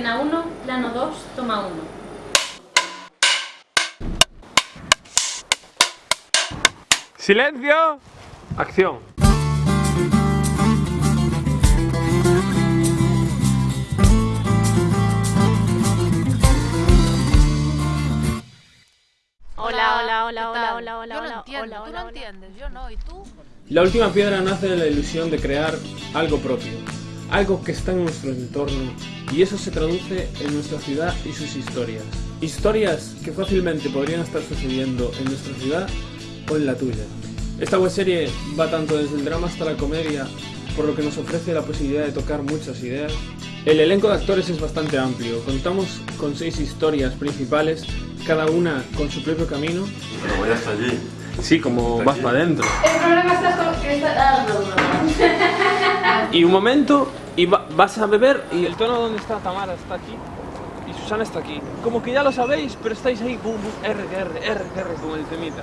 Escena 1, plano 2, toma 1. Silencio. Acción. Hola, hola, hola, ¿qué hola, hola, hola, Yo hola, entiendo, hola, tú hola, lo hola. entiendes, yo no, ¿y tú? La última piedra nace de la ilusión de crear algo propio, algo que está en nuestro entorno y eso se traduce en nuestra ciudad y sus historias. Historias que fácilmente podrían estar sucediendo en nuestra ciudad o en la tuya. Esta webserie va tanto desde el drama hasta la comedia, por lo que nos ofrece la posibilidad de tocar muchas ideas. El elenco de actores es bastante amplio, contamos con seis historias principales, cada una con su propio camino. Pero voy hasta allí. Sí, como vas para adentro. El problema está con que está... Ah, no, no, no. Y un momento, y va- vas a beber, y el tono donde está Tamara está aquí, y Susana está aquí. Como que ya lo sabéis, pero estáis ahí, bum, bum, R, R, R, R, como el temita.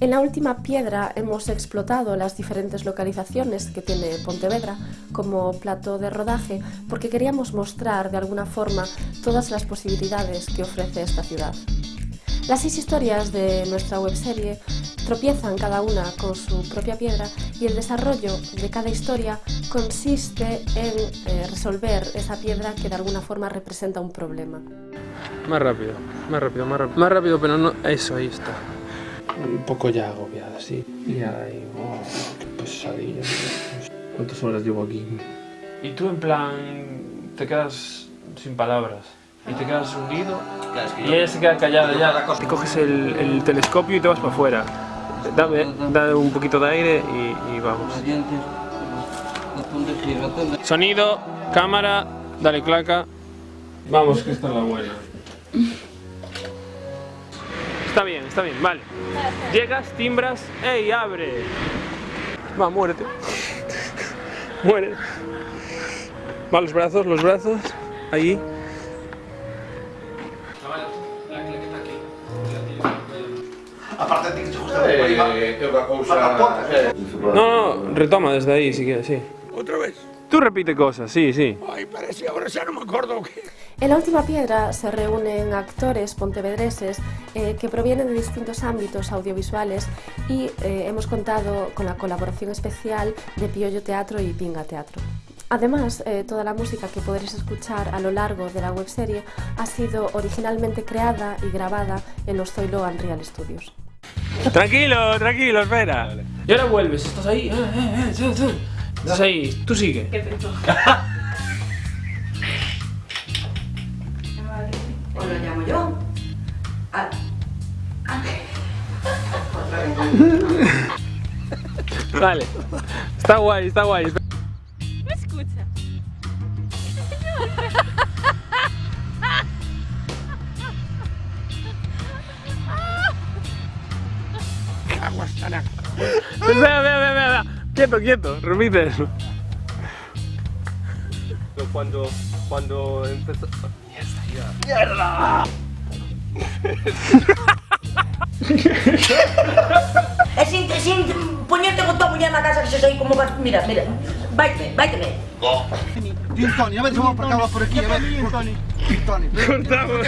En la última piedra hemos explotado las diferentes localizaciones que tiene Pontevedra como plato de rodaje porque queríamos mostrar de alguna forma todas las posibilidades que ofrece esta ciudad. Las seis historias de nuestra webserie tropiezan cada una con su propia piedra y el desarrollo de cada historia consiste en eh, resolver esa piedra que de alguna forma representa un problema. Más rápido, más rápido, más rápido. Más rápido, pero no. Eso, ahí está. Un poco ya agobiada, sí. Ya ahí, oh, qué pesadilla. ¿Cuántas horas llevo aquí? Y tú, en plan, te quedas sin palabras. Y te quedas hundido. Y ella se queda callada ya. Te coges el, el telescopio y te vas para afuera. Dame, dame un poquito de aire y, y vamos. Sonido, cámara, dale claca. Vamos, que esta es la buena. Está bien, está bien, vale. Llegas, timbras, ¡ey, abre! Va, muérete. Muere. Va, los brazos, los brazos. Ahí. A parte de ti unha cousa... No, no, retoma desde ahí si quieres, sí. Outra vez? Tú repite cosas, sí, sí. Ai, parece, agora xa non me acordo o que... En la última piedra se reúnen actores pontevedreses eh, que provienen de distintos ámbitos audiovisuales y eh, hemos contado con la colaboración especial de Piollo Teatro y Pinga Teatro. Además, eh, toda la música que podréis escuchar a lo largo de la webserie ha sido originalmente creada y grabada en los Zoilo Unreal Studios. Tranquilo, tranquilo, espera. Y ahora vuelves, estás ahí. eh, eh, eh. Estás ahí, tú sigue. ¿O lo llamo yo? Ah, Vale. Está guay, está guay. ¿Me escucha? Espera, espera, espera, espera. Quieto, quieto, repite eso. Cuando, cuando empezó... é sin, é sin poñerte con tua muller na casa que se soy como vas... Mira, mira, vaite, vaite. Gin Tony, a ver se vamos para acá, por aquí, a ver. Gin Tony. Gin Tony. Cortamos.